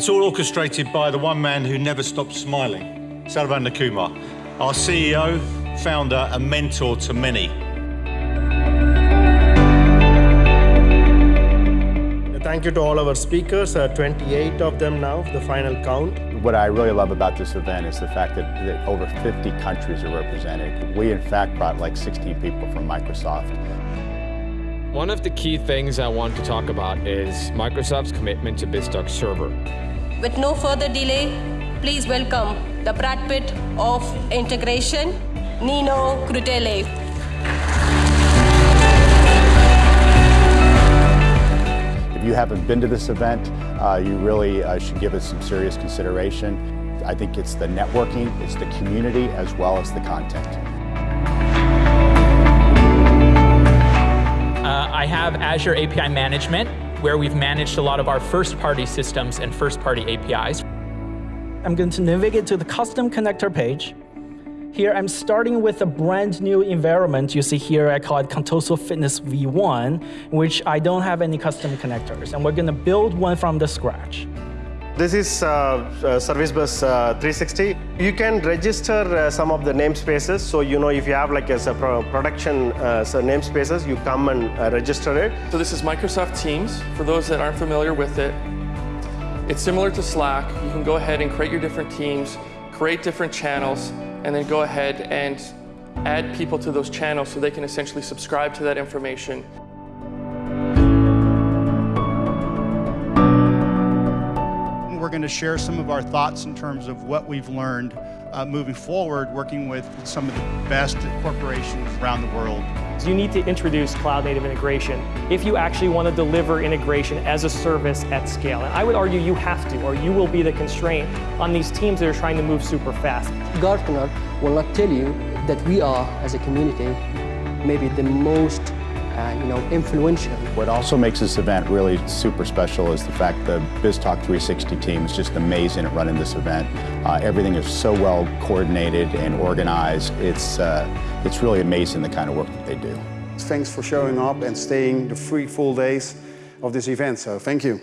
It's all orchestrated by the one man who never stops smiling, Saravana Kumar, our CEO, founder, and mentor to many. Thank you to all our speakers, uh, 28 of them now, the final count. What I really love about this event is the fact that, that over 50 countries are represented. We, in fact, brought like 16 people from Microsoft. One of the key things I want to talk about is Microsoft's commitment to BizTalk Server. With no further delay, please welcome the Brad Pitt of integration, Nino Crudele. If you haven't been to this event, uh, you really uh, should give it some serious consideration. I think it's the networking, it's the community, as well as the content. Azure API Management, where we've managed a lot of our first-party systems and first-party APIs. I'm going to navigate to the custom connector page. Here, I'm starting with a brand new environment. You see here, I call it Contoso Fitness V1, which I don't have any custom connectors, and we're going to build one from the scratch. This is uh, uh, Service Bus uh, 360. You can register uh, some of the namespaces. So, you know, if you have like a, a production uh, so namespaces, you come and uh, register it. So this is Microsoft Teams. For those that aren't familiar with it, it's similar to Slack. You can go ahead and create your different teams, create different channels, and then go ahead and add people to those channels so they can essentially subscribe to that information. Going to share some of our thoughts in terms of what we've learned uh, moving forward, working with some of the best corporations around the world. You need to introduce cloud native integration if you actually want to deliver integration as a service at scale. And I would argue you have to, or you will be the constraint on these teams that are trying to move super fast. Gartner will not tell you that we are, as a community, maybe the most uh, you know, influential. What also makes this event really super special is the fact the BizTalk 360 team is just amazing at running this event. Uh, everything is so well coordinated and organized. It's, uh, it's really amazing the kind of work that they do. Thanks for showing up and staying the three full days of this event, so thank you.